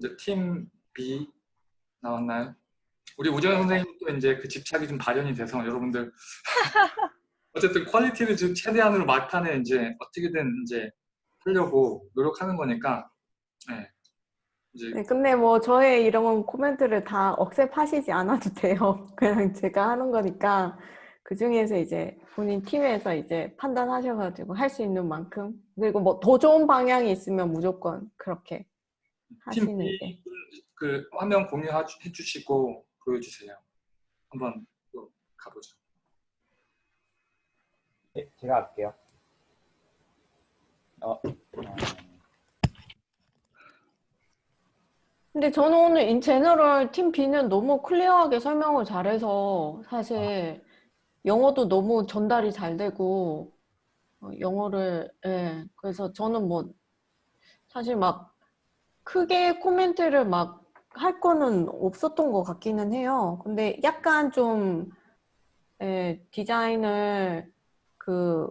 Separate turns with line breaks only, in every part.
이제 팀 B 나왔나요? 우리 우정 선생님도 이제 그 집착이 좀 발현이 돼서 여러분들 어쨌든 quality를 좀 최대한으로 막판에 이제 어떻게든 이제 하려고 노력하는 거니까 네. 이제
네, 근데 뭐 저의 이런 코멘트를 다 accept하시지 않아도 돼요. 그냥 제가 하는 거니까 그 중에서 이제 본인 팀에서 이제 판단하셔가지고 할 수 있는 만큼 그리고 뭐 더 좋은 방향이 있으면 무조건 그렇게 하시는 게.
팀그 화면 공유해 주시고 보여주세요. 한번 또 가보죠.
네, 제가 할게요. 어, 어,
근데 저는 오늘 인 제너럴 팀 B는 너무 클리어하게 설명을 잘해서 사실 영어도 너무 전달이 잘 되고 어, 영어를 예 그래서 저는 뭐 사실 막 크게 코멘트를 막 할 거는 없었던 것 같기는 해요. 근데 약간 좀 예, 디자인을 그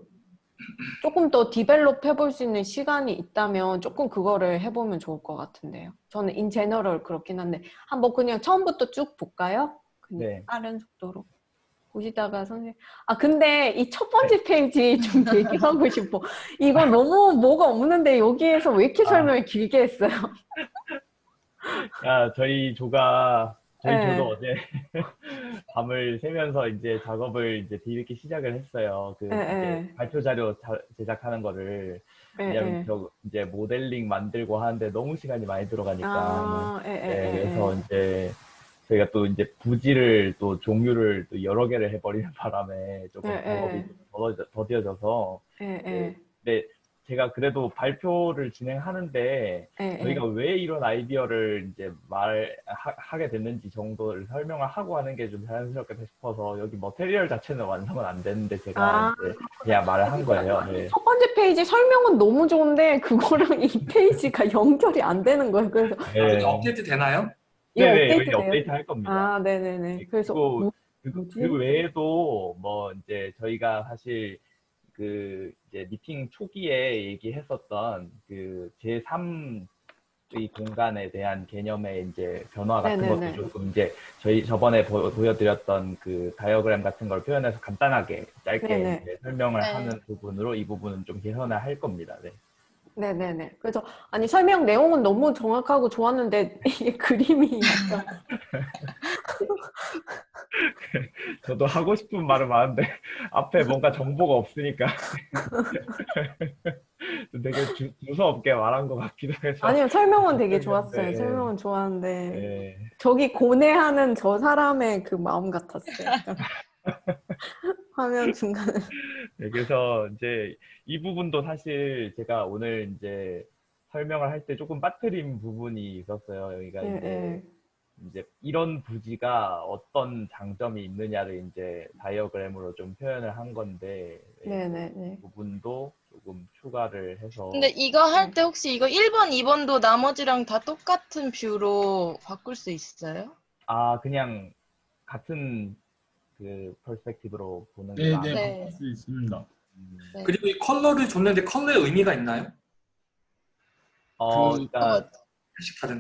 조금 더 develop 해볼 수 있는 시간이 있다면 조금 그거를 해보면 좋을 것 같은데요. 저는 in general 그렇긴 한데 한번 그냥 처음부터 쭉 볼까요? 그냥
네.
빠른 속도로 보시다가 선생님 아 근데 이 첫 번째 페이지 좀 얘기하고 싶어. 이거 너무 뭐가 없는데 여기에서 왜 이렇게
아.
설명을 길게 했어요?
아, 저희 조가 저희
네.
조도 어제 밤을 새면서 이제 작업을 이제 뒤늦게 시작을 했어요. 그
네, 네.
발표 자료 자- 제작하는 거를
예,
왜냐면
예.
저 이제 모델링 만들고 하는데 너무 시간이 많이 들어가니까
아, 예, 예,
네,
예,
그래서
예.
이제 저희가 또 이제 부지를 또 종류를 또 여러 개를 해버리는 바람에 조금
네,
작업이
네.
좀 더뎌- 더뎌져서
예,
네,
예,
근데 제가 그래도 발표를 진행하는데
예,
저희가
예.
왜 이런 아이디어를 이제 말하게 됐는지 정도를 설명을 하고 하는 게 좀 자연스럽겠다 싶어서 여기 material 자체는 완성은 안 됐는데 제가
아.
이제 그냥 말을 한 거예요. 네.
첫 번째 페이지 설명은 너무 좋은데 그거랑 이 페이지가 연결이 안 되는 거예요. 그래서
네.
업데이트 되나요?
네네,
업데이트
여기
돼요?
업데이트 할 겁니다.
아, 네네네. 그래서
그리고
뭐-
그,
뭐지?
그 외에도 뭐 이제 저희가 사실 그 이제 미팅 초기에 얘기했었던 그 제3 의 공간에 대한 개념의 이제 변화 같은
네네네.
것도 조금 이제 저희 저번에 보, 여드렸던그 다이어그램 같은 걸 표현해서 간단하게 짧게 설명을
네.
하는 부분으로 이 부분은 좀 개선을 할 겁니다. 네.
네네네. 그래서 아니 설명 내용은 너무 정확하고 좋았는데 이게 그림이 약간
저도 하고 싶은 말은 많은데 앞에 뭔가 정보가 없으니까 되게 주, 두서없게 말한 것 같기도 해서
아니요 설명은 되게
네,
좋았어요.
네.
설명은 좋았는데
네.
저기 고뇌하는 저 사람의 그 마음 같았어요. 약간. 화면 중간에.
네, 그래서 이제 이 부분도 사실 제가 오늘 이제 설명을 할 때 조금 빠뜨린 부분이 있었어요. 여기가
예,
이제
예.
이제 이런 부지가 어떤 장점이 있느냐를 이제 다이어그램으로 좀 표현을 한 건데
네네네.
이 부분도 조금 추가를 해서
근데 이거 할 때 혹시 이거 1번, 2번도 나머지랑 다 똑같은 뷰로 바꿀 수 있어요?
아 그냥 같은 그 perspective로 보는 게
네. 네,
네.
바꿀 수 있습니다.
음.
네.
그리고 이 컬러를 줬는데 컬러의 의미가 있나요?
어,
그-
그러니까
어.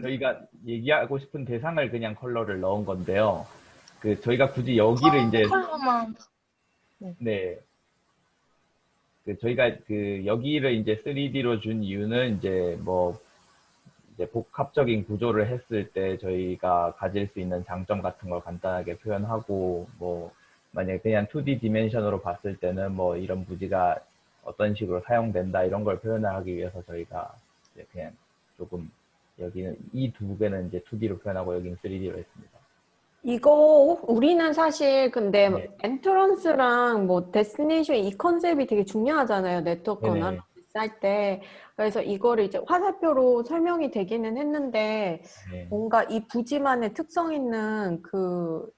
저희가 얘기하고 싶은 대상을 그냥 컬러를 넣은 건데요. 그 저희가 굳이 여기를 이제
컬러만.
네. 그 저희가 그 여기를 이제 3D로 준 이유는 이제 뭐 이제 복합적인 구조를 했을 때 저희가 가질 수 있는 장점 같은 걸 간단하게 표현하고 뭐 만약에 그냥 2D dimension으로 봤을 때는 뭐 이런 부지가 어떤 식으로 사용된다 이런 걸 표현을 하기 위해서 저희가 이제 그냥 조금 여기는 이 두 개는 이제 2D로 표현하고 여기는 3D로 했습니다.
이거 우리는 사실 근데
네.
entrance랑 뭐 destination 이 컨셉이 되게 중요하잖아요. 네트워크
네네.
ana lysis 할 때. 그래서 이거를 이제 화살표로 설명이 되기는 했는데
네.
뭔가 이 부지만의 특성 있는 그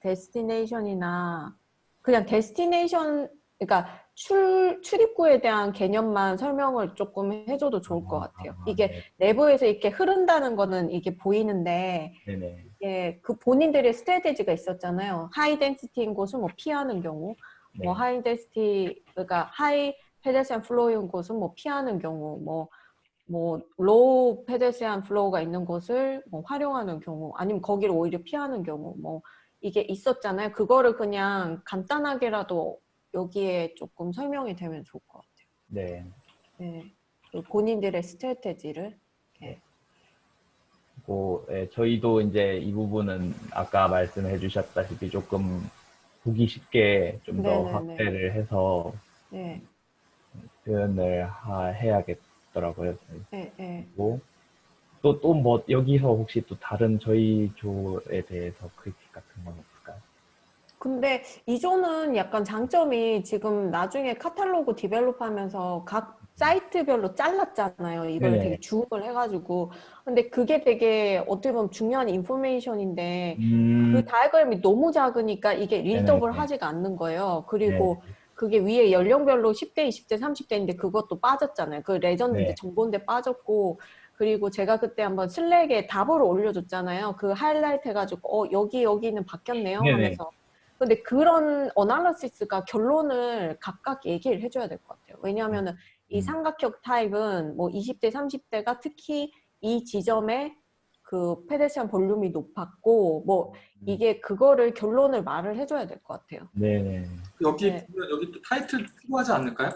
destination이나 그냥 destination 그러니까 출, 출입구에 대한 개념만 설명을 조금 해줘도 좋을 것 같아요.
아,
이게
네.
내부에서 이렇게 흐른다는 거는 이게 보이는데
네네.
예, 그 본인들의 strategy가 있었잖아요. high density인 곳은 뭐 피하는 경우,
네.
뭐 high density 그러니까 high pedestrian flow인 곳은 뭐 피하는 경우, 뭐 뭐 low pedestrian flow가 있는 곳을 뭐 활용하는 경우 아니면 거기를 오히려 피하는 경우 뭐 이게 있었잖아요. 그거를 그냥 간단하게라도 여기에 조금 설명이 되면 좋을 것 같아요.
네.
네. 그 본인들의 strategy를
그리고 예, 저희도 이제 이 부분은 아까 말씀해 주셨다시피 조금 보기 쉽게 좀더
네네네.
확대를 해서
네,
표현을 하- 해야겠더라고요.
네, 네.
그리고 또또 뭐 여기서 혹시 또 다른 저희 조에 대해서 critique 같은 건 없을까요?
근데 이 조는 약간 장점이 지금 나중에 카탈로그 develop 하면서 각 사이트별로 잘랐잖아요. 이걸
네네.
되게 줌을 해가지고. 근데 그게 되게 어떻게 보면 중요한 information인데
음,
그 다이어그램이 너무 작으니까 이게 readable
네네.
하지가 않는 거예요. 그리고
네.
그게 위에 연령별로 10대, 20대, 30대인데 그것도 빠졌잖아요. 그 legend인데
네.
정보인데 빠졌고 그리고 제가 그때 한번 Slack에 답으로 올려줬잖아요. 그 하이라이트 해가지고 어 여기 여기는 바뀌었네요
네네.
하면서. 근데 그런 analysis가 결론을 각각 얘기를 해줘야 될 것 같아요. 왜냐하면 은 이
음.
삼각형 타입은 뭐 20대, 30대가 특히 이 지점에 그 페데시안 볼륨이 높았고 뭐 이게 그거를 결론을 말을 해줘야 될 것 같아요.
네네.
여기
네.
보면 여기 또 타이틀 필요하지 않을까요?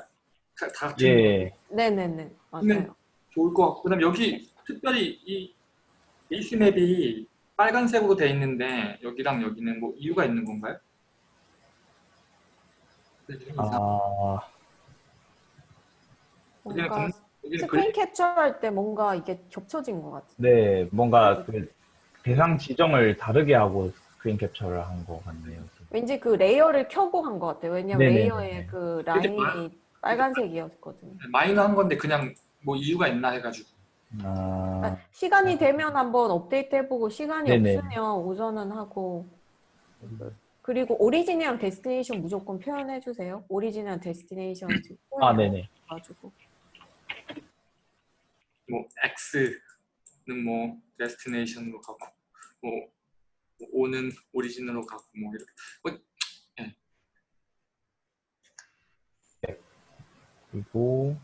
다, 다
예.
네네네 맞아요.
네. 좋을 것 같고 그다음 여기 특별히 이 베이스 맵이 빨간색으로 돼 있는데 여기랑 여기는 뭐 이유가 있는 건가요? 네,
아,
뭔가 스크린
글-
캡처할 때 뭔가 이게 겹쳐진 것 같아요.
네, 뭔가 그 대상 지정을 다르게 하고 스크린 캡처를 한 것 같네요.
왠지 그 layer를 켜고 한 것 같아요. 왜냐면
네네네.
layer의 그
이게
라인이 빨간색이었거든요.
마이너 한 건데 그냥 뭐 이유가 있나 해가지고
아,
그러니까 시간이 되면 한번 업데이트 해보고 시간이
네네.
없으면 우선은 하고 그리고 origin이랑 destination 무조건 표현해 주세요. origin이랑 destination
아, 네네.
가지고
뭐 X는 뭐 데스티네이션으로 가고 뭐 O는 오리진으로 가고 뭐 이렇게 뭐,
그리고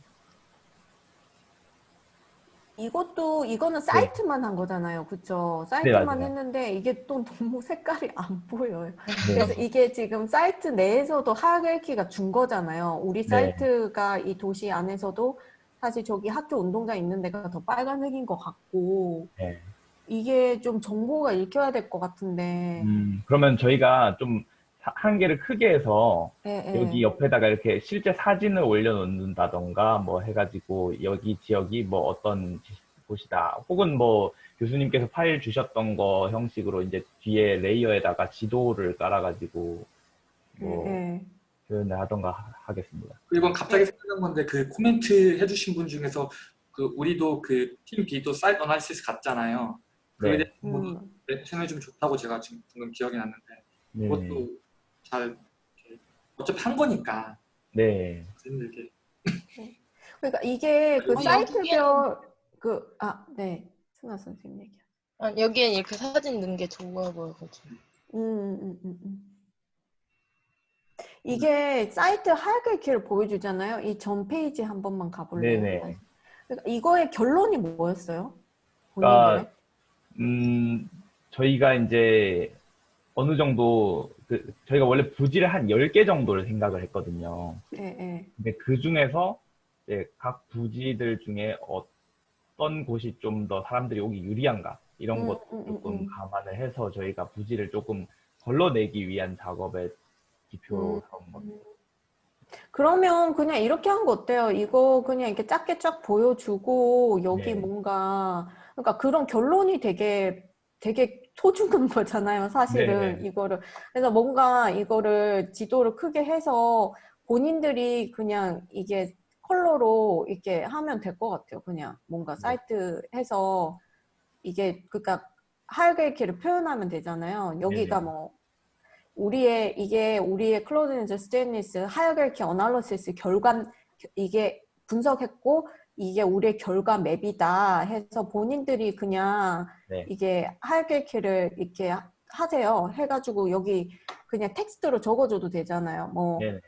이것도 이거는 사이트만 한 거잖아요, 그렇죠? 사이트만
네.
했는데 이게 또 너무 색깔이 안 보여요.
네.
그래서 이게 지금 사이트 내에서도 하이라키가 준 거잖아요. 우리
네.
사이트가 이 도시 안에서도 사실 저기 학교 운동장 있는 데가 더 빨간색인 것 같고
네.
이게 좀 정보가 읽혀야 될 것 같은데
음, 그러면 저희가 좀 사- 한계를 크게 해서
예, 예.
여기 옆에다가 이렇게 실제 사진을 올려놓는다던가 뭐 해가지고 여기 지역이 뭐 어떤 지- 곳이다 혹은 뭐 교수님께서 파일 주셨던 거 형식으로 이제 뒤에 레이어에다가 지도를 깔아가지고 뭐
예, 예.
표현을 하던가 하- 하겠습니다.
그리고
네.
갑자기 생각난 건데 그 코멘트 해주신 분 중에서 그 우리도 그 팀 B도 사이트 analysis 갔잖아요. 그에
네.
대해서 뭐
음.
생각이 좀 좋다고 제가 지금 방금 기억이 났는데
네.
그것도 잘 어차피 한 거니까
네.
힘들게
그러니까 이게 그
아,
사이트별 그 아 네 승아 선생님 얘기.
아, 여기엔 이렇게 사진 넣은 게 좋아 보여가지고.
음, 음, 음, 음. 이게 사이트 하이라키를 보여주잖아요. 이 전 페이지 한 번만 가볼래요?
네네.
그러니까 이거의 결론이 뭐였어요?
그러니까? 음, 저희가 이제 어느 정도 그 저희가 원래 부지를 한 10개 정도를 생각을 했거든요.
예, 예.
근데 그 중에서 이제 각 부지들 중에 어떤 곳이 좀 더 사람들이 오기 유리한가 이런
음,
것도
음, 음,
조금
음.
감안을 해서 저희가 부지를 조금 걸러내기 위한 작업의
음.
삼은 겁니다.
그러면 그냥 이렇게 한 거 어때요? 이거 그냥 이렇게 작게 쫙 보여주고 여기
네.
뭔가 그러니까 그런 결론이 되게 되게 소중한 거잖아요, 사실은
네네.
이거를. 그래서 뭔가 이거를 지도를 크게 해서 본인들이 그냥 이게 컬러로 이렇게 하면 될 것 같아요. 그냥 뭔가
네.
사이트 해서 이게 그러니까 hierarchy를 표현하면 되잖아요. 여기가
네네.
뭐 우리의 이게 우리의 closeness betweenness hierarchy analysis 결과 이게 분석했고 이게 우리의 결과 map이다 해서 본인들이 그냥
네.
이게 hierarchy를 이렇게 하- 하세요. 해가지고 여기 그냥 텍스트로 적어줘도 되잖아요. 뭐
네네.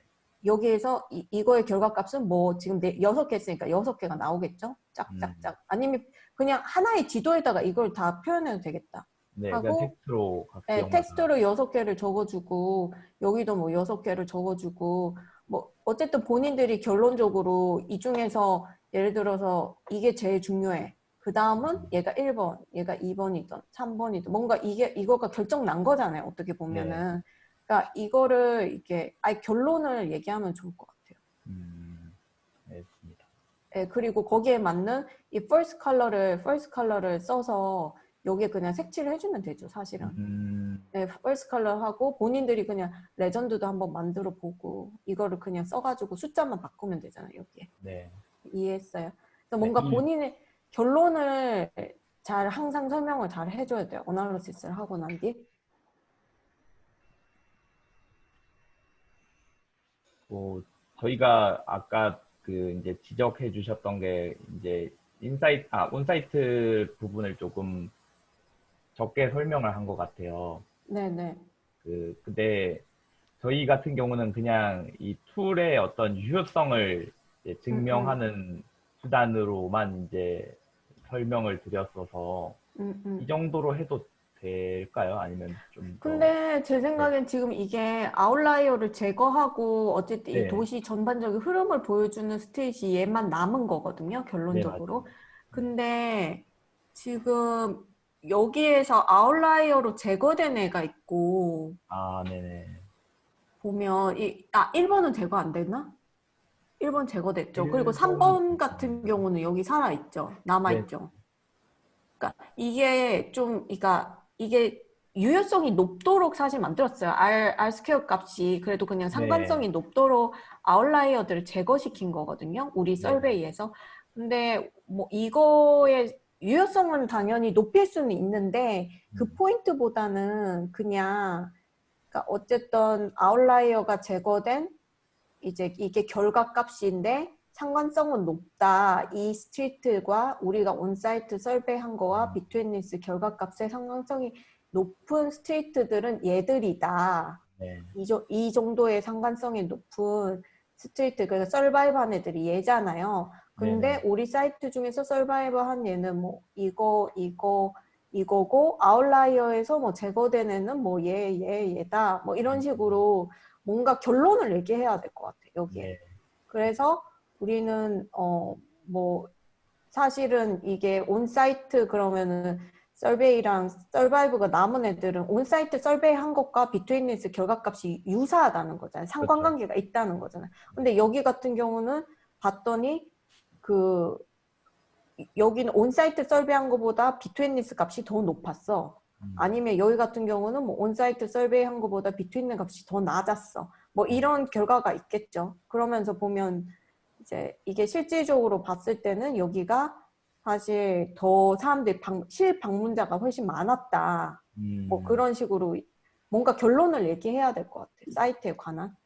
여기에서 이, 이거의 결과값은 뭐 지금 네, 여섯 개 했으니까 여섯 개가 나오겠죠? 짝짝짝. 아니면 그냥 하나의 지도에다가 이걸 다 표현해도 되겠다.
네,
하고,
텍스트로
네. 텍스트로 여섯 개를 적어주고 여기도 뭐 여섯 개를 적어주고 뭐 어쨌든 본인들이 결론적으로 이 중에서 예를 들어서 이게 제일 중요해. 그 다음은 얘가 1번, 얘가 2번이든 3번이든 뭔가 이게 이거가 결정 난 거잖아요. 어떻게 보면은. 그러니까 이거를 이렇게 아예 결론을 얘기하면 좋을 것 같아요.
음, 알겠습니다.
예, 그리고 거기에 맞는 이 first color를 first color를 써서 여기에 그냥 색칠을 해주면 되죠, 사실은.
음,
네, first color 하고 본인들이 그냥 레전드도 한번 만들어 보고 이거를 그냥 써가지고 숫자만 바꾸면 되잖아요, 여기에.
네.
이해했어요? 그래서 뭔가
이-
본인의 결론을 잘 항상 설명을 잘 해줘야 돼요. 어널리시스를 하고 난 뒤.
뭐 저희가 아까 그 이제 지적해 주셨던 게 이제 insight 아 onsite 부분을 조금 적게 설명을 한 것 같아요.
네네.
그 근데 저희 같은 경우는 그냥 이 tool의 어떤 유효성을 증명하는 수단으로만 이제 설명을 드렸어서
음, 음.
이 정도로 해도 될까요? 아니면 좀 더-
근데 제 생각엔 지금 이게 아웃라이어를 제거하고 어쨌든 이
네.
도시 전반적인 흐름을 보여주는 스테이지 얘만 남은 거거든요, 결론적으로.
네,
근데 지금 여기에서 아웃라이어로 제거된 애가 있고
아, 네네.
보면 이, 아 1번은 제거 안 됐나? 1번 제거됐죠. 그리고
1번
3번 같은 경우는 여기 살아 있죠. 남아 있죠. 그러니까 이게 좀 그러니까 이게 유효성이 높도록 사실 만들었어요. R, R square 값이 그래도 그냥 상관성이 높도록 outlier들을 제거시킨 거거든요. 우리
네.
survey에서. 근데 뭐 이거의 유효성은 당연히 높일 수는 있는데 그
음.
포인트보다는 그냥 그러니까 어쨌든 outlier가 제거된 이제 이게 결과값인데 상관성은 높다. 이 street과 우리가 onsite survey한 거와 betweenness 결과값의 상관성이 높은 street들은 얘들이다.
네.
이, 조- 이 정도의 상관성이 높은 street, 그래서 survive한 애들이 얘잖아요. 근데
네네.
우리 사이트 중에서 survive한 얘는 뭐 이거, 이거, 이거고 outlier에서 뭐 제거된 애는 뭐 얘, 얘, 얘 다. 뭐 이런 식으로 뭔가 결론을 얘기해야 될 것 같아요. 여기에.
네.
그래서 우리는 어 뭐 사실은 이게 on-site 그러면은 survey랑 survive가 남은 애들은 on-site survey 한 것과 betweenness 결과값이 유사하다는 거잖아요. 상관관계가 있다는 거잖아요. 근데 여기 같은 경우는 봤더니 그 여기는 on-site survey한 것보다 betweenness 값이 더 높았어.
음.
아니면 여기 같은 경우는 뭐 on-site survey 한 것보다 between 값이 더 낮았어. 뭐 이런 결과가 있겠죠. 그러면서 보면 이제 이게 실질적으로 봤을 때는 여기가 사실 더 사람들이 방, 실방문자가 훨씬 많았다.
음.
뭐 그런 식으로 뭔가 결론을 얘기해야 될 것 같아요. 사이트에 관한.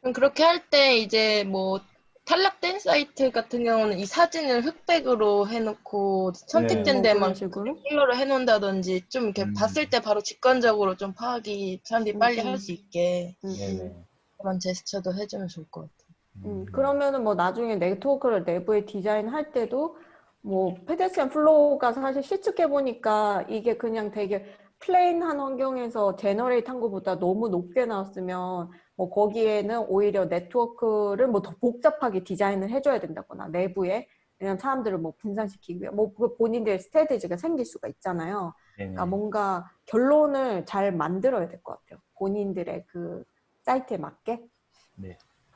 그럼 그렇게 할 때 이제 뭐 탈락된 사이트 같은 경우는 이 사진을 흑백으로 해놓고 선택된
뭐
데만
식으로.
컬러로 해놓는다든지 좀 이렇게
음.
봤을 때 바로 직관적으로 좀 파악이 사람들이 빨리
음, 음.
할수 있게
음, 음.
그런 제스처도 해주면 좋을 것 같아요.
음, 그러면은 뭐 나중에 네트워크를 내부에 디자인할 때도 뭐 pedestrian flow가 사실 실측해 보니까 이게 그냥 되게 plain한 환경에서 generate 한 것보다 너무 높게 나왔으면 뭐 거기에는 오히려 네트워크를 뭐 더 복잡하게 디자인을 해줘야 된다거나 내부에 왜냐면 사람들을 뭐 분산시키기 위해 뭐 그 본인들의 strategy가 생길 수가 있잖아요.
네네.
그러니까 뭔가 결론을 잘 만들어야 될 것 같아요. 본인들의 그 사이트에 맞게.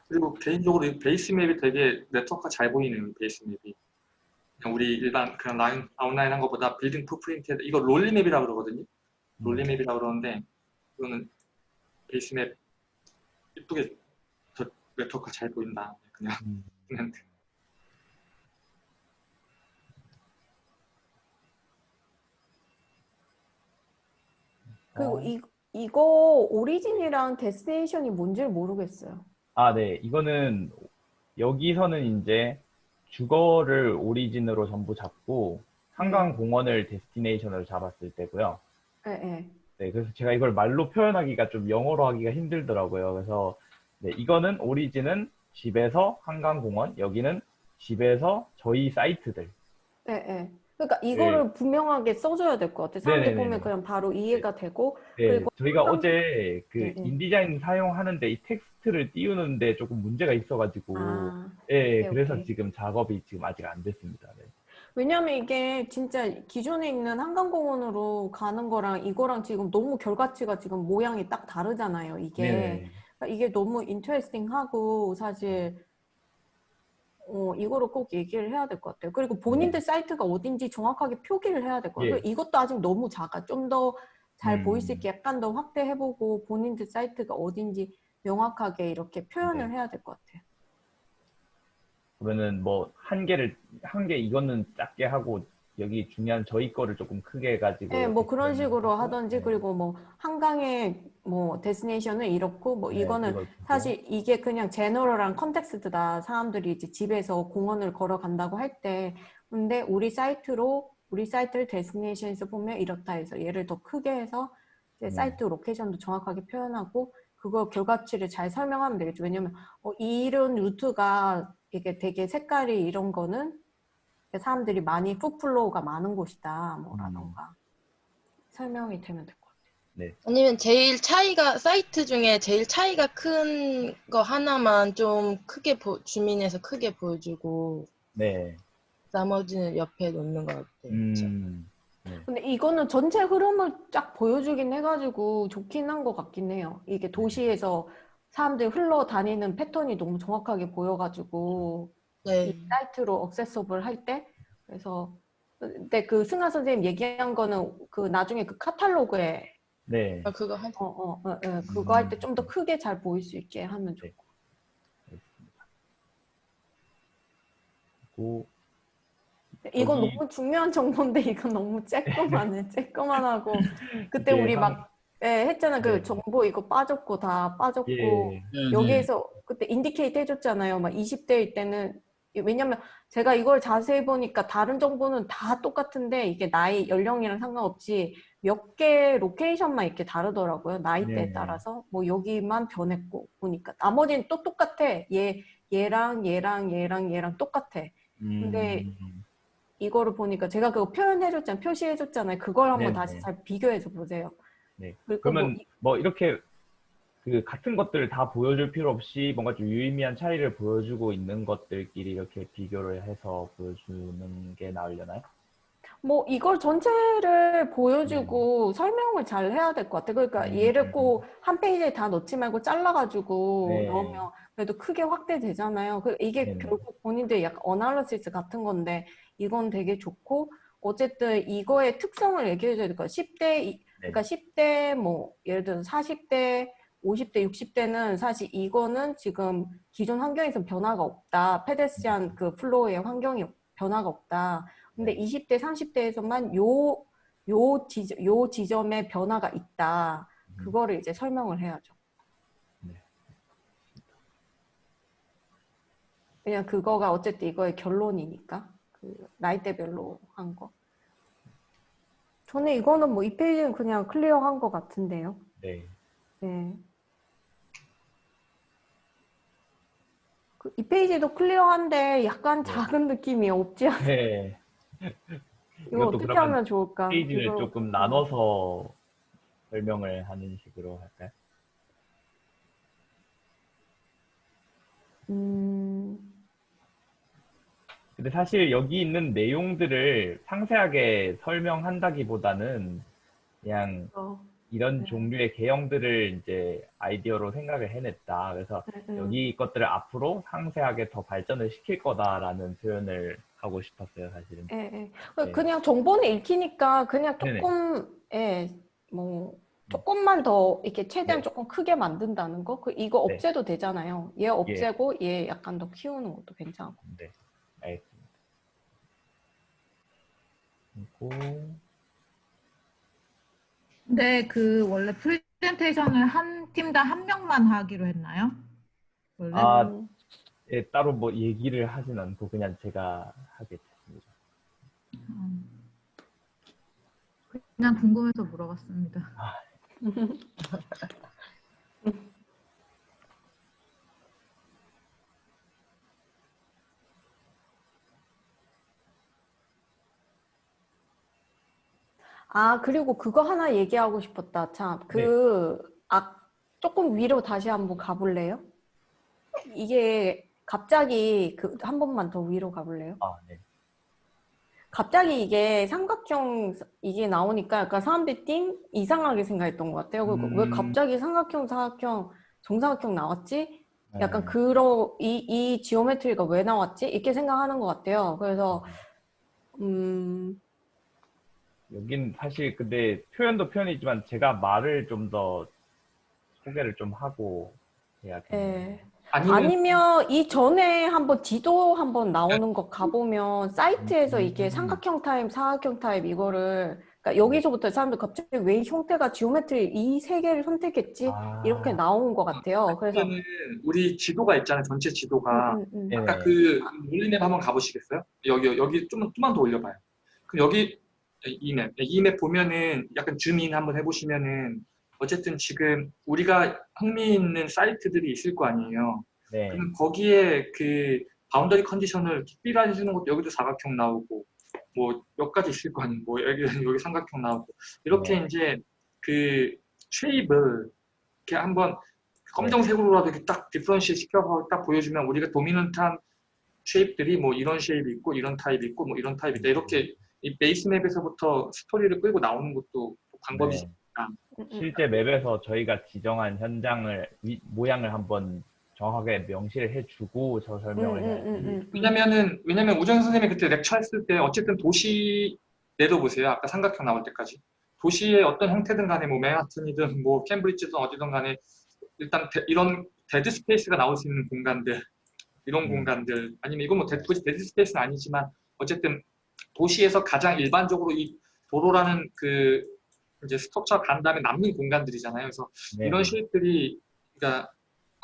그리고 개인적으로 이 base map이 되게 네트워크가 잘 보이네요. base map이. 그냥 우리 일반 그냥 라인 아웃라인 한 것보다 building footprint 이거 Nolli map이라고 그러거든요. Nolli map이라고 그러는데 이거는 base map 이쁘게 저 네트워크가 잘 보인다. 그냥
음.
그냥
그리고
어.
이, 이거 오리진이랑 데스티네이션이 뭔지를 모르겠어요.
아, 네. 이거는 여기서는 이제 주거를 오리진으로 전부 잡고 한강 공원을 데스티네이션으로 잡았을 때고요.
예, 예.
네, 그래서 제가 이걸 말로 표현하기가 좀 영어로 하기가 힘들더라고요. 그래서 네, 이거는 오리진은 집에서 한강공원, 여기는 집에서 저희 사이트들.
예, 예. 그러니까 이거를 분명하게 써줘야 될 것 같아. 사람들
네네네네.
보면 그냥 바로 이해가 되고.
네,
그리고
저희가
한강-
어제 그
네, 네.
인디자인 사용하는데 이 텍스트를 띄우는데 조금 문제가 있어가지고,
아,
예,
오케이,
그래서
오케이.
지금 작업이 지금 아직 안 됐습니다. 네.
왜냐면 이게 진짜 기존에 있는 한강공원으로 가는 거랑 이거랑 지금 너무 결과치가 지금 모양이 딱 다르잖아요. 이게.
네네.
그러니까 이게 너무 인터레스팅하고 사실 어, 이거를 꼭 얘기를 해야 될 것 같아요. 그리고 본인들 사이트가 어딘지 정확하게 표기를 해야 될 것 같아요.
네. 예.
이것도 아직 너무 작아. 좀 더잘
음.
보일 수 있게 약간 더 확대해보고 본인들 사이트가 어딘지 명확하게 이렇게 표현을
네.
해야 될 것 같아요.
그러면은 뭐 한 개를 한 개 이거는 작게 하고 여기 중요한 저희 거를 조금 크게 해가지고
네, 뭐 그런 식으로
하고,
하든지
네.
그리고 뭐 한강의 뭐 데스티네이션은 이렇고 뭐
네,
이거는. 사실 이게 그냥 제너럴한 컨텍스트다. 사람들이 이제 집에서 공원을 걸어간다고 할 때 근데 우리 사이트로 우리 사이트를 destination에서 보면 이렇다 해서 얘를 더 크게 해서 이제
음.
site location도 정확하게 표현하고 그거 결과치를 잘 설명하면 되겠죠. 왜냐면 어, 이런 루트가 이게 되게 색깔이 이런 거는 사람들이 많이 foot flow가 많은 곳이다. 뭐라던가 설명이 되면 될 것 같아요.
아니면 제일 차이가 사이트 중에 제일 차이가 큰 거 하나만 좀 크게 보, zoom in해서 크게 보여주고
네.
나머지는 옆에 놓는 것 같아요.
음.
근데 이거는 전체 흐름을 쫙 보여주긴 해가지고 좋긴 한 것 같긴 해요. 이게 도시에서 사람들이 흘러다니는 패턴이 너무 정확하게 보여가지고
네.
이 사이트로 억세서블 할 때 그래서 근데 그 승하 선생님 얘기한 거는 그 나중에 그 카탈로그에
네.
아, 그거 한
어, 어, 어, 어, 그거 할 때 좀 더 크게 잘 보일 수 있게 하면 좋고.
그리고
이건
여기-
너무 중요한 정보인데 이건 너무 쬐끄만해, 쬐끄만하고 그때 우리
한-
막 예, 했잖아 그
네.
정보 이거 빠졌고 다 빠졌고
예.
여기에서 그때 indicate 해줬잖아요. 막 20대일 때는 왜냐면 제가 이걸 자세히 보니까 다른 정보는 다 똑같은데 이게 나이 연령이랑 상관없이 몇 개 location만 이렇게 다르더라고요. 나이대에
네.
따라서 뭐 여기만 변했고 보니까 나머지는 또 똑같아. 얘 얘랑 얘랑 얘랑 얘랑 똑같아. 근데
음.
이거를 보니까 제가 그거 표현해줬잖아요. 표시해줬잖아요. 그걸 한번
네네.
다시 잘 비교해서 보세요.
네.
그리고
그러면
뭐 이-
뭐 이렇게 그 같은 것들을 다 보여줄 필요 없이 뭔가 좀 유의미한 차이를 보여주고 있는 것들끼리 이렇게 비교를 해서 보여주는 게 나으려나요?
뭐 이걸 전체를 보여주고 설명을 잘 해야 될 것 같아. 그러니까
음.
얘를 꼭 한 페이지에 다 넣지 말고 잘라가지고
네.
넣으면 그래도 크게 확대되잖아요. 그 이게. 결국 본인들 약간 analysis 같은 건데 이건 되게 좋고 어쨌든 이거의 특성을 얘기해줘야 될 거야. 10대 이-
네.
그러니까 10대 뭐 예를 들어서 40대 50대, 60대는 사실 이거는 지금 기존 환경에서 변화가 없다. pedestrian 그 flow의 환경이 변화가 없다. 근데
네.
20대, 30대에서만 요, 요, 지점, 요 지점에 변화가 있다.
음.
그거를 이제 설명을 해야죠.
네.
그냥 그거가 어쨌든 이거의 결론이니까. 그 나이대별로 한 거. 저는 이거는 뭐 이 페이지는 그냥 clear한 것 같은데요.
네.
네. 그 이 페이지도 clear한데 약간 작은 느낌이 없지 않아요?
네.
이거 어떻게 하면 좋을까?
페이지를
이거-
조금 나눠서 설명을 하는 식으로 할까요?
음,
근데 사실 여기 있는 내용들을 상세하게 설명한다기보다는 그냥
어,
이런
네.
종류의 개형들을 이제 아이디어로 생각을 해냈다. 그래서
네, 네.
여기 것들을 앞으로 상세하게 더 발전을 시킬 거다라는 표현을 하고 싶었어요, 사실은.
예, 예.
네.
그냥 정보는 읽히니까 그냥. 조금, 예, 뭐, 조금만 더 이렇게 최대한
네.
조금 크게 만든다는 거? 그 이거
네.
없애도 되잖아요. 얘 없애고 얘 약간 더 키우는 것도 괜찮고.
네. 그리고
근데 그 원래 프레젠테이션을 한 팀당 한 명만 하기로 했나요? 원래?
아,
음,
예, 따로 뭐 얘기를 하진 않고 그냥 제가 하게 됐습니다.
음. 그냥 궁금해서 물어봤습니다.
아, 그리고 그거 하나 얘기하고 싶었다. 참, 그, 아, 조금 위로 다시 한번 가볼래요? 이게 갑자기 그, 한 번만 더 위로 가볼래요?
아, 네.
갑자기 이게 삼각형 이게 나오니까 약간 사람들이 띵 이상하게 생각했던 것 같아요. 그왜
음.
갑자기 삼각형, 사각형, 정사각형 나왔지? 약간
네.
그런 이, 이 지오메트리가 왜 나왔지? 이렇게 생각하는 것 같아요. 그래서 음,
여긴 사실 근데 표현도 표현이지만 제가 말을 좀 더 소개를 좀 하고 해야겠네요.
예.
아니면
아니면 이 전에 한번 지도 한번 나오는 거 가보면 사이트에서 이게
음.
삼각형 타입, 사각형 타입 이거를 그러니까 여기서부터 사람들 갑자기 왜 형태가 geometry 이 세 개를 선택했지?
아,
이렇게 나온 것 같아요. 그래서
우리 지도가 있잖아요. 전체 지도가.
음, 음, 음.
네.
아까 그 Nolli map 한번 가보시겠어요? 여기 여기 좀만 좀만 더 올려봐요. 그럼 여기 이 map 이 map 보면은 약간 zoom in 한번 해보시면은 어쨌든 지금 우리가 흥미 있는 사이트들이 있을 거 아니에요.
네.
그럼 거기에 그 boundary condition을 특별히 주는 것도 여기도 사각형 나오고 뭐 몇 가지 있을 거 아니에요. 뭐 여기 여기 삼각형 나오고 이렇게
네.
이제 그 shape을 이렇게 한번 검정색으로라도 이렇게 딱 differentiate 시켜서 딱 보여주면 우리가 dominant한 shape들이 뭐 이런 shape이 있고 이런 타입이 있고 뭐 이런 타입이 있다 이렇게 이 base map에서부터 스토리를 끌고 나오는 것도 방법이
네.
음, 음.
실제 map에서 저희가 지정한 현장을 위- 모양을 한번 정확하게 명시를 해주고 저 설명을
음,
해야
음, 음, 음.
왜냐면은 왜냐면 우정 선생님이 그때 lecture 했을 때 어쨌든 도시 내려보세요. 아까 삼각형 나올 때까지 도시의 어떤 형태든 간에 뭐 맨하튼이든 뭐 캠브리지든 어디든 간에 일단 데- 이런 dead space가 나올 수 있는 공간들 이런
음.
공간들 아니면 이건 뭐 데, 굳이 dead space는 아니지만 어쨌든 도시에서 가장 일반적으로 이 도로라는 그 이제 structure 간 다음에 남는 공간들이잖아요. 그래서
네.
이런 shape들이 그러니까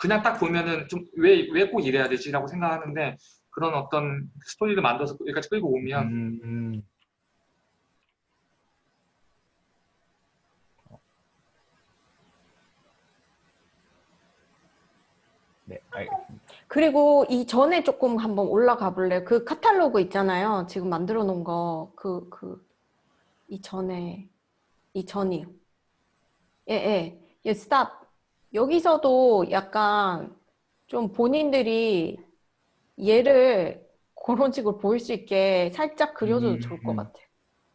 그냥 딱 보면은 좀 왜 왜 꼭 이래야 되지라고 생각하는데 그런 어떤 스토리를 만들어서 여기까지 끌고 오면
음, 음. 네, 알겠습니다.
그리고 이 전에 조금 한번 올라가 볼래요? 그 카탈로그 있잖아요. 지금 만들어 놓은 거. 그, 그, 이 전에, 이 전이요. 예, 예. 예, 스탑. 여기서도 약간 좀 본인들이 얘를 그런 식으로 보일 수 있게 살짝 그려줘도
음,
좋을 것
음.
같아요.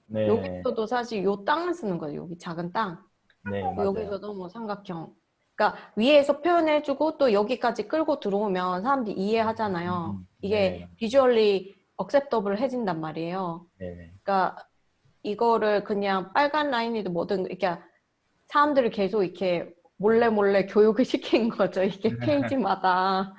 네,
여기서도 사실 요 땅을 쓰는 거예요. 여기 작은 땅.
네.
여기서도 뭐 삼각형. 그러니까 위에서 표현해주고 또 여기까지 끌고 들어오면 사람들이 이해하잖아요.
음,
이게
네.
비주얼리 억셉터블 해진단 말이에요.
네, 네.
그러니까 이거를 그냥 빨간 라인이든 뭐든 이렇게 사람들을 계속 이렇게 몰래 몰래 교육을 시킨 거죠. 이게 페이지마다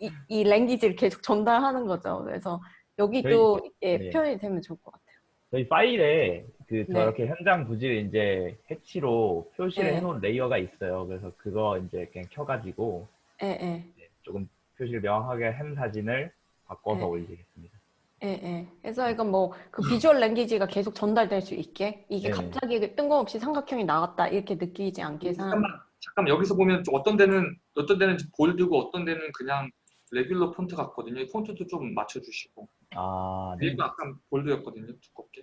이, 이 랭귀지를 계속 전달하는 거죠. 그래서 여기도 이게
네.
표현이 되면 좋을 것 같아요.
저희 파일에 그
네.
저렇게 현장 부지를 이제 hatch로 표시를
네.
해놓은 layer가 있어요. 그래서 그거 이제 그냥 켜가지고
예, 예.
조금 표시를 명확하게 한 사진을 바꿔서
네.
올리겠습니다.
예, 예. 그래서 이건 뭐 그 visual language가 계속 전달될 수 있게 이게
네네.
갑자기 뜬금없이 삼각형이 나왔다 이렇게 느끼지 않게 사람
잠깐만 잠깐 여기서 보면 좀 어떤 데는 어떤 데는 bold고 어떤 데는 그냥 regular 폰트 같거든요. 이 폰트도 좀 맞춰주시고
아, 네.
위에가 약간 bold였거든요. 두껍게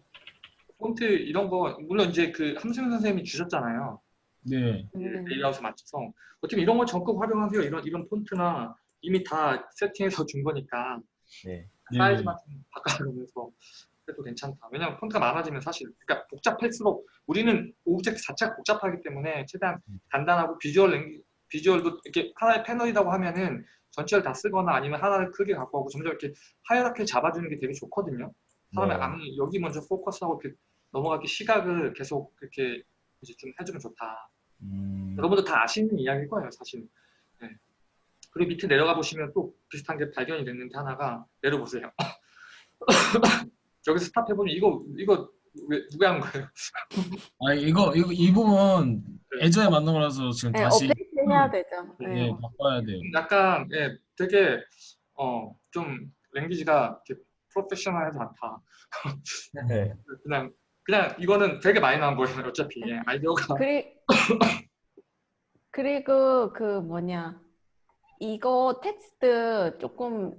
폰트 이런 거 물론 이제 그 함승 선생님이 주셨잖아요.
네.
음,
레이아웃을 맞춰서 어떻게 이런 거 적극 활용하세요. 이런 이런 폰트나 이미 다 세팅해서 준 거니까
네.
사이즈만 좀 바꿔가면서 그래도 괜찮다. 왜냐면 폰트가 많아지면 사실 그러니까 복잡할수록 우리는 object 자체가 복잡하기 때문에 최대한 간단하고 visual lang visual도 이렇게 하나의 패널이라고 하면은 전체를 다 쓰거나 아니면 하나를 크게 갖고 하고 점점 이렇게 하이라키 잡아주는 게 되게 좋거든요. 사람의
네.
아니 여기 먼저 포커스하고 이렇게 넘어가기 시각을 계속 이렇게 이제 좀 해주면 좋다.
음,
여러분도 다 아시는 이야기일 거예요, 사실. 네. 그리고 밑에 내려가 보시면 또 비슷한 게 발견이 됐는데 하나가 내려보세요. 여기서 스탑해 보면 이거 이거 왜 누가 한 거예요?
아 이거 이거 이 부분 예전에 만든 거라서 지금
네,
다시
업데이트 해야 되죠.
네,
네.
바꿔야 돼요.
약간 예, 되게 어좀 랭귀지가 이렇게 프로페셔널하지 않다.
네.
그냥 그냥 이거는 되게 많이 나온 거예요. 어차피 예, 아이디어가
그리, 그리고 그 뭐냐 이거 텍스트 조금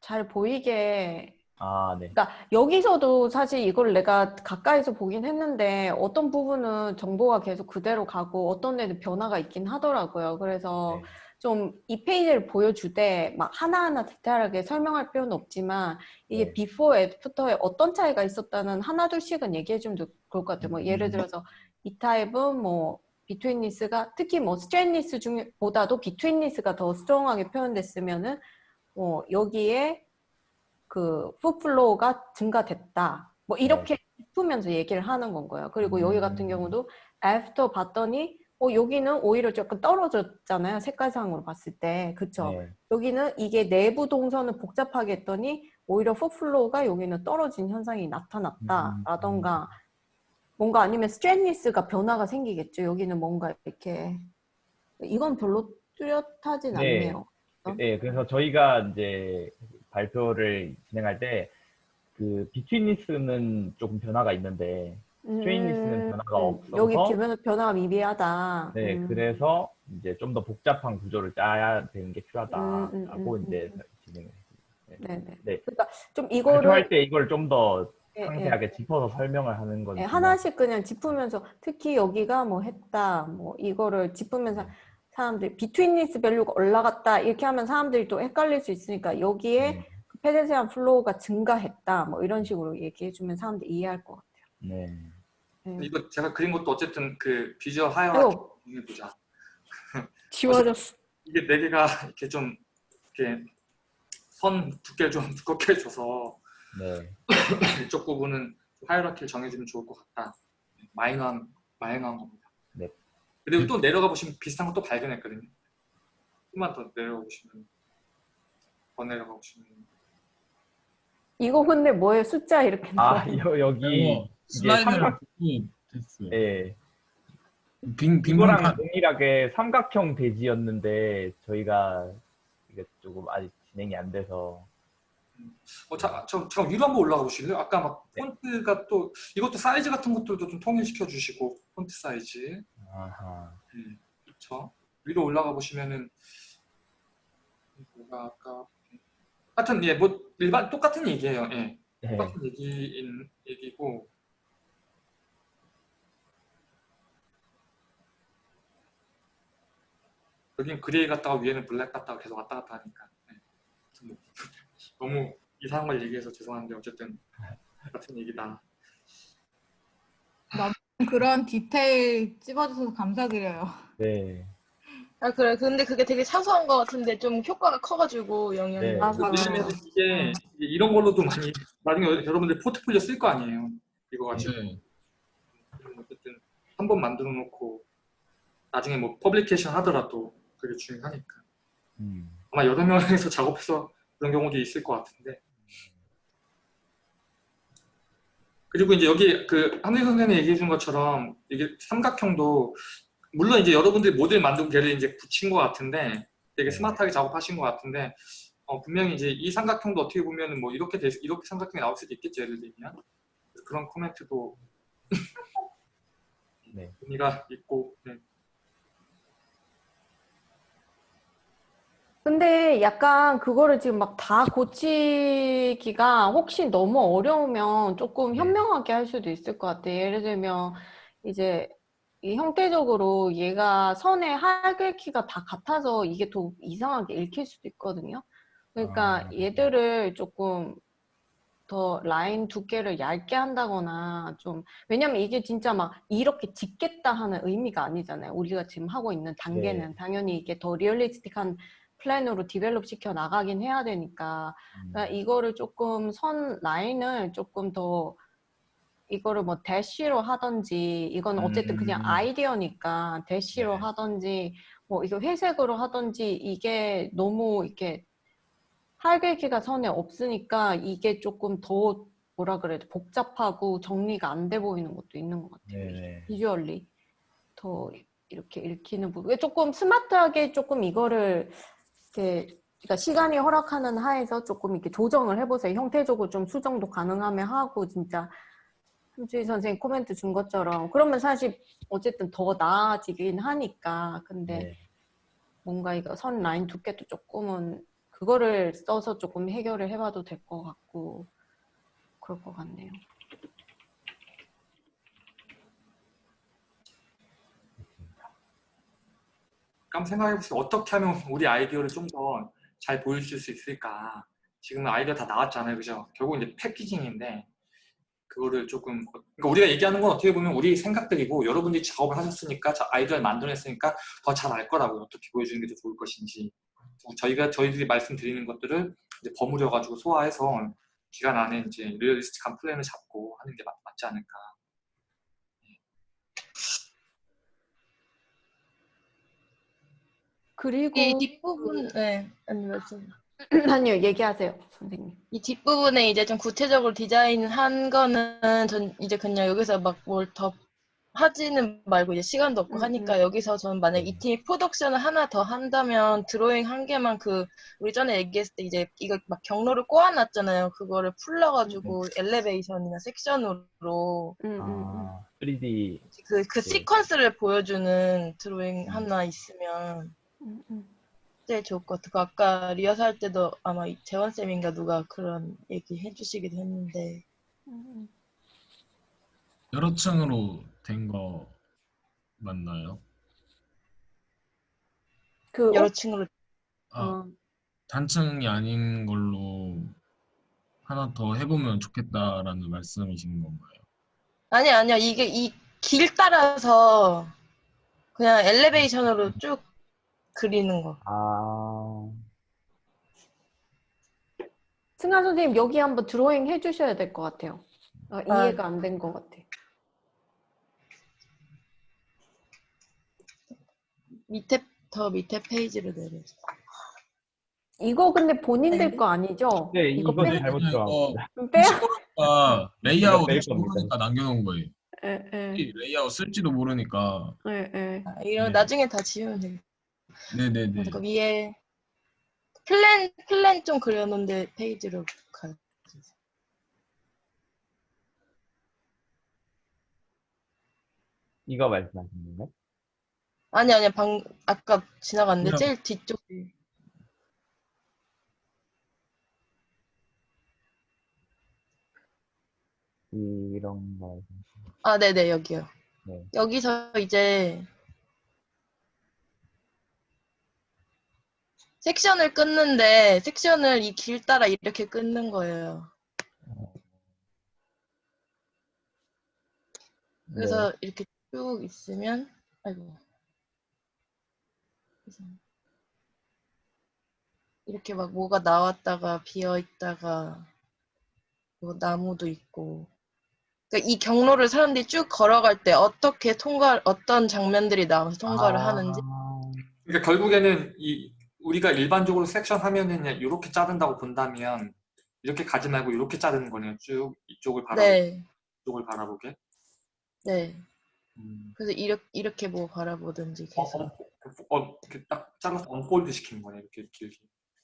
잘 보이게
아, 네.
그러니까 여기서도 사실 이걸 내가 가까이서 보긴 했는데 어떤 부분은 정보가 계속 그대로 가고 어떤 데는 변화가 있긴 하더라고요. 그래서
네.
좀 이 페이지를 보여줄 때막 하나하나 디테일하게 설명할 필요는 없지만 이게
네.
비포 애프터에 어떤 차이가 있었다는 하나 둘씩은 얘기해 주면 좋을 것 같아요. 뭐 예를
음.
들어서 이 타입은 뭐 betweenness가 특히 뭐 straightness 중보다도 betweenness가 더 strong하게 표현됐으면은 뭐 여기에 그 foot flow가 증가됐다. 뭐 이렇게 짚으면서 얘기를 하는 건 거예요. 그리고 여기 같은
음.
경우도 after 봤더니 어 여기는 오히려 조금 떨어졌잖아요. 색깔상으로 봤을 때. 그쵸?
네.
여기는 이게 내부 동선을 복잡하게 했더니 오히려 foot flow가 여기는 떨어진 현상이 나타났다라던가 뭔가 아니면 straightness가 변화가 생기겠죠. 여기는 뭔가 이렇게 이건 별로 뚜렷하진
네.
않네요.
네, 그래서 저희가 이제 발표를 진행할 때 그 betweenness는 조금 변화가 있는데 straightness는 변화가 없어서
음, 여기 변화, 변화가 미비하다.
네,
음.
그래서 이제 좀 더 복잡한 구조를 짜야 되는 게 필요하다라고
음, 음, 음,
이제
음.
진행을
네네.
네.
그러니까 좀 이거를
발표할 때 이걸 좀더
예, 예.
상세하게 짚어서 설명을 하는 건
예, 하나씩 그냥 짚으면서 특히 여기가 뭐 했다 뭐 이거를 짚으면서
네.
사람들이 betweenness value가 올라갔다 이렇게 하면 사람들이 또 헷갈릴 수 있으니까 여기에
네.
그 pedestrian flow가 증가했다 뭐 이런 식으로 얘기해주면 사람들이 이해할 것 같아요.
네.
예.
이거 제가 그린 것도 어쨌든 그 비주얼 하이라키
아유
보자.
지워졌어.
이게 네 개가 이렇게 좀 이렇게 선 두께 좀 두껍게 해줘서
네.
이쪽 부분은 하이라키를 정해주면 좋을 것 같다. 마이너한 마이너한 겁니다.
네.
그리고 또 내려가 보시면 비슷한 거또 발견했거든요. 조금만 더 내려가 보시면 더 내려가 보시면
이거 근데 뭐예요? 숫자 이렇게
아,
나와요.
여, 여기
이거 슬라이드를 됐어요.
예.
빈, 빈
이거랑
공간.
동일하게 삼각형 대지였는데 저희가 이게 조금 아직 진행이 안 돼서
어, 자, 저, 저 위로 한번 올라가 보실래요? 아까 막
네.
폰트가 또 이것도 사이즈 같은 것들도 좀 통일시켜 주시고 폰트 사이즈
아하.
음, 그렇죠. 위로 올라가 보시면은 뭐가 아까 하여튼 예뭐 일반 똑같은 얘기예요. 예.
네.
똑같은 얘기인 얘기고 여긴 gray 갔다가 위에는 black 갔다가 계속 왔다 갔다 하니까 네. 뭐 너무 이상한 걸 얘기해서 죄송한데 어쨌든 같은 얘기다.
그런 디테일 찝어주셔서 감사드려요.
네.
아 그래 근데 그게 되게 사소한 것 같은데 좀 효과가 커가지고 영향이
네.
맞아.
왜냐면 이게 이게 이런 걸로도 많이 나중에 여러분들 포트폴리오 쓸 거 아니에요. 이거 가지고
네.
어쨌든 한 번 만들어 놓고 나중에 뭐 publication 하더라도 그게 중요하니까
음.
아마 여러 명에서 작업해서 그런 경우도 있을 것 같은데 그리고 이제 여기 그 한민 선생님이 얘기해 준 것처럼 이게 삼각형도 물론 이제 여러분들이 모델 만들고 걔를 이제 붙인 것 같은데 되게
네.
스마트하게 작업하신 것 같은데 어, 분명히 이제 이 삼각형도 어떻게 보면은 뭐 이렇게 돼, 이렇게 삼각형이 나올 수도 있겠죠 예를 들면 그런 코멘트도
네.
의미가 있고 네.
근데 약간 그거를 지금 막 다 고치기가 혹시 너무 어려우면 조금
네.
현명하게 할 수도 있을 것 같아요. 예를 들면 이제 이 형태적으로 얘가 선의 굵기가 다 같아서 이게 더 이상하게 읽힐 수도 있거든요. 그러니까
아.
얘들을 조금 더 라인 두께를 얇게 한다거나 좀 왜냐면 이게 진짜 막 이렇게 짓겠다 하는 의미가 아니잖아요. 우리가 지금 하고 있는 단계는
네.
당연히 이게 더 realistic한 플랜으로 develop 시켜 나가긴 해야 되니까
음.
그러니까 이거를 조금 선 라인을 조금 더 이거를 뭐 대시로 하든지 이건 어쨌든 그냥
음.
아이디어니까 대시로
네.
하든지 뭐 이거 회색으로 하든지 이게 너무 이렇게 할글기가 선에 없으니까 이게 조금 더 뭐라 그래야 돼 복잡하고 정리가 안 돼 보이는 것도 있는 것 같아요.
네네.
비주얼리 더 이렇게 읽히는 부분 조금 스마트하게 조금 이거를 이렇게 그러니까 시간이 허락하는 하에서 조금 이렇게 조정을 해보세요. 형태적으로 좀 수정도 가능하면 하고 진짜 함주희 선생님 코멘트 준 것처럼 그러면 사실 어쨌든 더 나아지긴 하니까 근데
네.
뭔가 이거 선 라인 두께도 조금은 그거를 써서 조금 해결을 해봐도 될 것 같고 그럴 것 같네요.
한번 생각해보세요. 어떻게 하면 우리 아이디어를 좀 더 잘 보여줄 수 있을까? 지금 아이디어 다 나왔잖아요, 그죠? 결국 이제 packaging인데 그거를 조금 그러니까 우리가 얘기하는 건 어떻게 보면 우리 생각들이고 여러분들이 작업을 하셨으니까 자- 아이디어를 만들어냈으니까 더 잘 알 거라고 어떻게 보여주는 게 더 좋을 것인지 저희가 저희들이 말씀드리는 것들을 이제 버무려 가지고 소화해서 기간 안에 이제 realistic한 플랜을 잡고 하는 게 맞, 맞지 않을까.
그리고
이 뒷부분, 네, 아니.
아니요 얘기하세요 선생님.
이 뒷부분에 이제 좀 구체적으로 디자인한 거는 전 이제 그냥 여기서 막 뭘 더 하지는 말고 이제 시간도 없고
음,
하니까 여기서 저는 만약 이 팀이 프로덕션을 하나 더 한다면 드로잉 한 개만 그 우리 전에 얘기했을 때 이제 이거 막 경로를 꼬아놨잖아요. 그거를 풀러가지고 엘리베이션이나 섹션으로
음, 음, 음.
아, 3D
그, 그
네.
시퀀스를 보여주는 드로잉 하나 있으면
음, 음.
제일 좋을 것 같아요. 그 아까 리허설 할 때도 아마 이 재원 쌤인가 누가 그런 얘기 해주시기도 했는데
음,
여러 층으로 된 거 맞나요?
그
여러 층으로
아,
어,
단층이 아닌 걸로 하나 더 해보면 좋겠다라는 말씀이신 건가요?
아니 아니요 이게 이 길 따라서 그냥 엘리베이션으로 쭉 그리는 거.
아,
승아 선생님 여기 한번 드로잉 해주셔야 될 것 같아요. 어,
아.
이해가 안 된 것 같아.
밑에 더 밑에 페이지로 내려.
이거 근데 본인들
네.
거 아니죠?
네,
이거
이거
빼,
잘못.
좀 빼요.
아, 레이아웃. 모르니까 남겨놓은 거예요.
예, 예,
이 레이아웃 쓸지도 모르니까.
예, 예.
아, 이거
네.
나중에 다 지우면 돼.
네네네.
그 위에 플랜 플랜 좀 그려놓은데 페이지로 가.
이거 말씀하시는 건가요?
아니 아니야 방 아까 지나갔는데
그냥-
제일 뒤쪽에.
이런 거.
아 네네 여기요.
네.
여기서 이제 섹션을 끊는데 섹션을 이 길 따라 이렇게 끊는 거예요. 그래서 이렇게 쭉 있으면 아이고. 이렇게 막 뭐가 나왔다가 비어 있다가 뭐 나무도 있고. 그러니까 이 경로를 사람들이 쭉 걸어갈 때 어떻게 통과 어떤 장면들이 나와서 통과를
아,
하는지.
그러니까 결국에는 이 우리가 일반적으로 섹션 하면은 그냥 이렇게 자른다고 본다면 이렇게 가지 말고 이렇게 자르는 거네요. 쭉 이쪽을 바라보게.
네,
이쪽을 바라보게.
네.
음.
그래서 이렇게 이렇게 뭐 바라보든지
어,
계속.
어, 어, 이렇게 딱 잘라서 언폴드 시키는 거네. 이렇게 길게.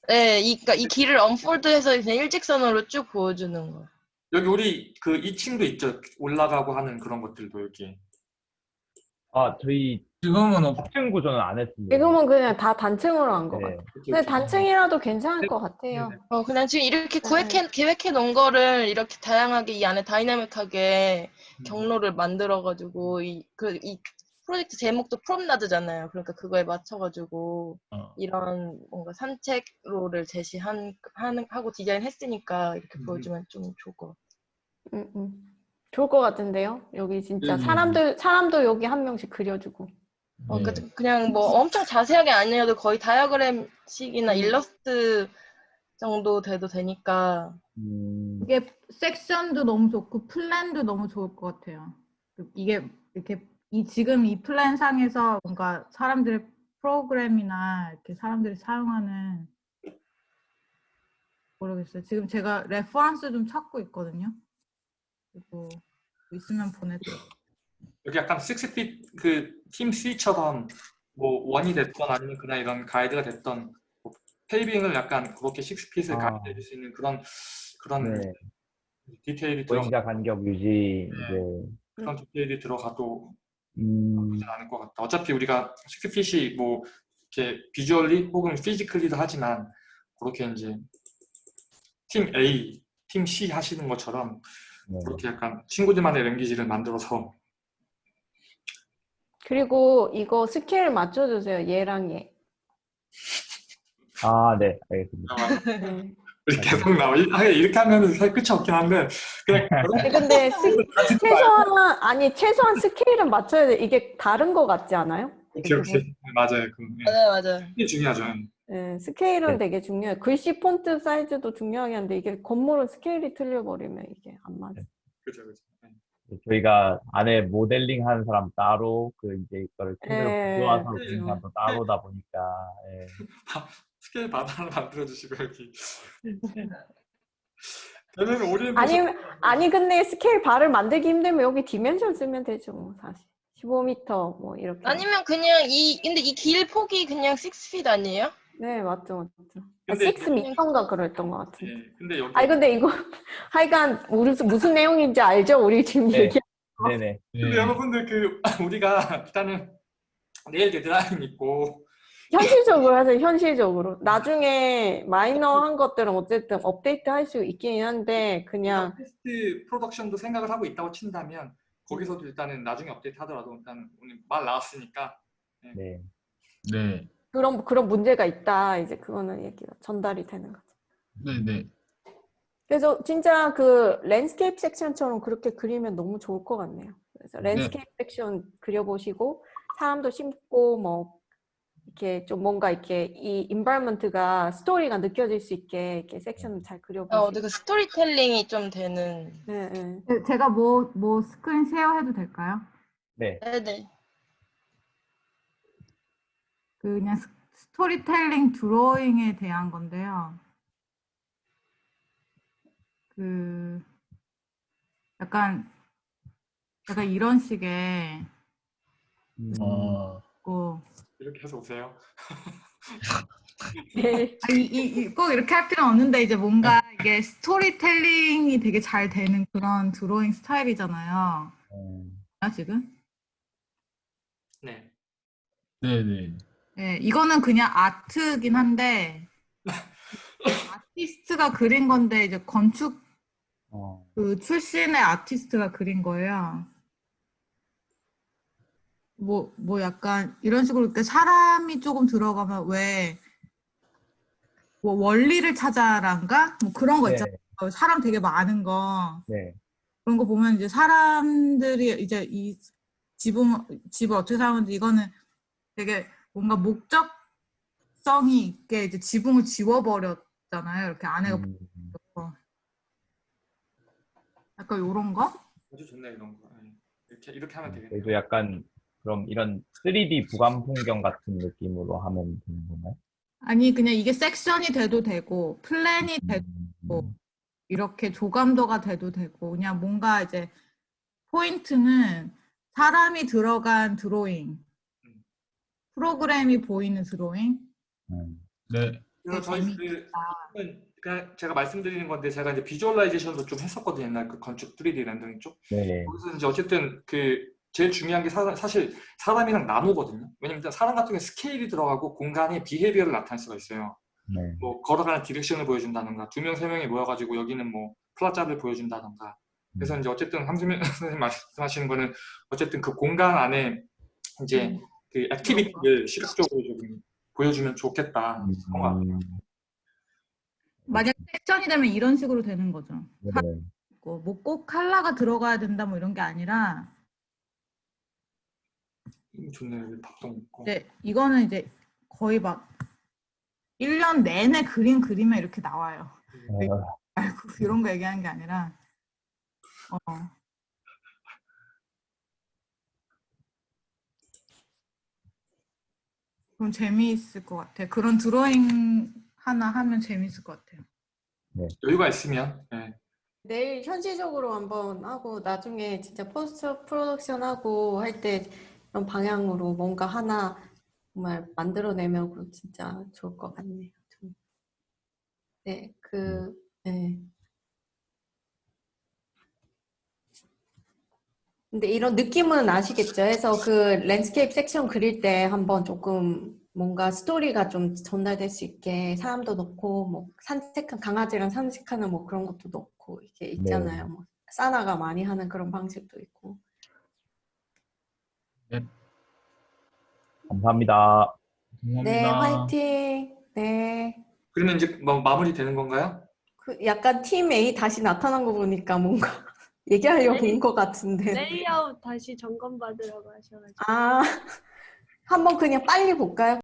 네, 이, 그러니까 이 길을 언폴드해서 그냥 일직선으로 쭉 보여주는 거.
여기 우리 그 2층도 있죠. 올라가고 하는 그런 것들도 여기.
아, 저희
지금은 없,
합층 구조는 안 했습니다.
지금은 그냥 다 단층으로 한 것
네.
같아요. 근데. 단층이라도 괜찮을 것 같아요.
네.
어, 그냥 지금 이렇게
네.
구획해, 계획해 놓은 거를 이렇게 다양하게 이 안에 다이나믹하게
음.
경로를 만들어가지고 이, 그, 이 프로젝트 제목도 프롬나드잖아요. 그러니까 그거에 맞춰가지고
어,
이런 뭔가 산책로를 제시한, 하는, 하고 디자인했으니까 이렇게
음.
보여주면 좀 좋을 것 같아요.
음, 음. 좋을 것 같은데요? 여기 진짜
음.
사람들, 사람도 여기 한 명씩 그려주고.
어,
네.
그- 그냥 뭐 엄청 자세하게 아니어도 거의 다이어그램식이나
음.
일러스트 정도 돼도 되니까
음,
이게 섹션도 너무 좋고 플랜도 너무 좋을 것 같아요. 이게 이렇게 이 지금 이 플랜 상에서 뭔가 사람들의 프로그램이나 이렇게 사람들이 사용하는 모르겠어요. 지금 제가 reference 좀 찾고 있거든요. 그리고 있으면 보내드릴게요.
여기 약간 6 feet 그팀 C처럼 뭐 원이 됐던 아니면 그냥 이런 가이드가 됐던 뭐 paving을 약간 그렇게 6 feet을
아.
가이드 해 줄 수 있는 그런 그런
네.
디테일이 들어
보행자 간격 유지
네.
이제
그런 디테일이 들어가도
음,
않을 것 같다. 어차피 우리가 6 feet이 뭐 이렇게 visually 혹은 physically도 하지만 그렇게 이제 팀 A, 팀 C 하시는 것처럼
네.
그렇게 약간 친구들만의 language를 만들어서
그리고 이거 스케일 맞춰주세요. 얘랑 얘.
아, 네, 알겠습니다.
아,
네.
우리 계속 나와. 이- 아, 이렇게 하면 사실 끝이 없긴 한데 그냥
아니, 근데 스- 최소한 아니 최소한 스케일은 맞춰야 돼. 이게 다른 거 같지 않아요?
오케이 오케이 맞아요. 그 예.
맞아요, 맞아요.
이게 중요하죠.
네, 스케일은
네.
되게 중요해요. 글씨 폰트 사이즈도 중요하긴 한데 이게 건물은 스케일이 틀려버리면 이게 안 맞아.
그렇죠 그렇죠. 예.
저희가 안에 모델링 하는 사람 따로, 그 이제 이거를 구조화서로
그렇죠.
그리는 사람도 따로다 보니까, 예.
scale bar를 만들어 주시고 여기. 그러면 오리엔테이션
아니 아니 근데 scale bar를 만들기 힘들면 여기 dimension 쓰면 되죠, 뭐 사실. 15m 뭐 이렇게.
아니면 그냥 이 근데 이 길 폭이 그냥 6feet 아니에요?
네 맞죠 맞죠.
근데
6m인가 그랬던 것 같은데.
예, 근데 여기
아니 근데 이거 하여간 무슨 무슨 내용인지 알죠? 우리 지금
네.
얘기.
네네.
근데
네.
여러분들 그 우리가 일단은 내일 데드라인 있고
현실적으로 하세요. 현실적으로. 나중에 마이너한 것들은 어쨌든 업데이트 할 수 있긴 한데 그냥
post production도 생각을 하고 있다고 친다면 거기서도 일단은 나중에 업데이트 하더라도 일단 오늘 말 나왔으니까
네.
네.
그런 그런 문제가 있다. 이제 그거는 얘기가 전달이 되는 거죠.
네, 네.
그래서 진짜 그 landscape section처럼 그렇게 그리면 너무 좋을 것 같네요. 그래서 landscape section 그려보시고 사람도 심고 뭐 이렇게 좀 뭔가 이렇게 이 environment가 스토리가 느껴질 수 있게 이렇게 섹션을 잘
아,
그려보시고.
어디 그 스토리텔링이 좀 되는.
네, 네.
네, 제가 뭐, 뭐 screen share해도 될까요?
네.
네 네.
그 그냥 스- 스토리텔링 드로잉에 대한 건데요. 그 약간 약간 이런 식의
음,
어,
뭐
이렇게 해서 오세요.
네.
아, 이, 이, 이- 꼭 이렇게 할 필요는 없는데 이제 뭔가 이게 스토리텔링이 되게 잘 되는 그런 드로잉 스타일이잖아요.
음,
아, 지금?
네.
네, 네.
네, 이거는 그냥 아트긴 한데 아티스트가 그린 건데 이제 건축
어,
그 출신의 아티스트가 그린 거예요. 뭐, 뭐 약간 이런 식으로 이렇게 사람이 조금 들어가면 왜, 뭐 원리를 찾아란가? 뭐 그런 거
네,
있잖아요. 사람 되게 많은 거.
네.
그런 거 보면 이제 사람들이 이제 이 집은, 집을 어떻게 사는지 이거는 되게 뭔가 목적성이 있게 이제 지붕을 지워버렸잖아요. 이렇게 안에가
음.
약간 요런 거?
아주 좋네 이런 거. 예. 이렇게 이렇게 하면 되겠네요.
저희도 약간 그럼 이런 3D 부감 풍경 같은 느낌으로 하면 되는 건가요?
아니 그냥 이게 섹션이 돼도 되고 플랜이 돼도
음,
이렇게 조감도가 돼도 되고 그냥 뭔가 이제 포인트는 사람이 들어간 드로잉
음.
프로그램이 보이는 드로잉
음,
네.
그래서 저희 그 그냥 제가 말씀드리는 건데 제가 이제 visualization도 좀 했었거든요 옛날 그 건축 3D 렌더링 쪽.
네.
거기서 이제 어쨌든 그 제일 중요한 게 사, 사실 사람이랑 나무거든요. 왜냐면 일단 사람 같은 경우에 스케일이 들어가고 공간의 behavior를 나타낼 수가 있어요.
네.
뭐 걸어가는 direction을 보여준다던가 두 명 세 명이 모여가지고 여기는 뭐 plaza를 보여준다던가. 그래서 이제 어쨌든 함수민 선생님 말씀하시는 거는 어쨌든 그 공간 안에 이제 그 activity를 시각적으로 조금 보여주면 좋겠다. 그런 것 같아요.
음,
만약 섹션이 되면 이런 식으로 되는 거죠
네.
뭐꼭 컬러가 들어가야 된다 뭐 이런 게 아니라
음, 좋네요. 먹고.
이제 이거는 이제 거의 막 1년 내내 그린 그림에 이렇게 나와요
어,
말고 이런 거 얘기하는 게 아니라 어. 그럼 재미있을 것 같아. 그런 드로잉 하나 하면 재미있을 것 같아요.
여유가 있으면 네.
내일 현실적으로 한번 하고 나중에 진짜 post production 하고 할때 이런 방향으로 뭔가 하나 정말 만들어내면 진짜 좋을 것 같네요. 좀. 네, 그, 네. 근데 이런 느낌은 아시겠죠? 해서 그 landscape section 그릴 때 한번 조금 뭔가 스토리가 좀 전달될 수 있게 사람도 넣고 뭐 산책한 강아지랑 산책하는 뭐 그런 것도 넣고 이렇게 있잖아요. 뭐 SANAA가 많이 하는 그런 방식도 있고.
감사합니다.
네,
감사합니다.
화이팅. 네.
그러면 이제 뭐 마무리 되는 건가요?
그 약간 팀 A 다시 나타난 거 보니까 뭔가 얘기하려고 온것 같은데.
레이아웃 다시 점검 받으러 가셔가지고.
아, 한번 그냥 빨리 볼까요?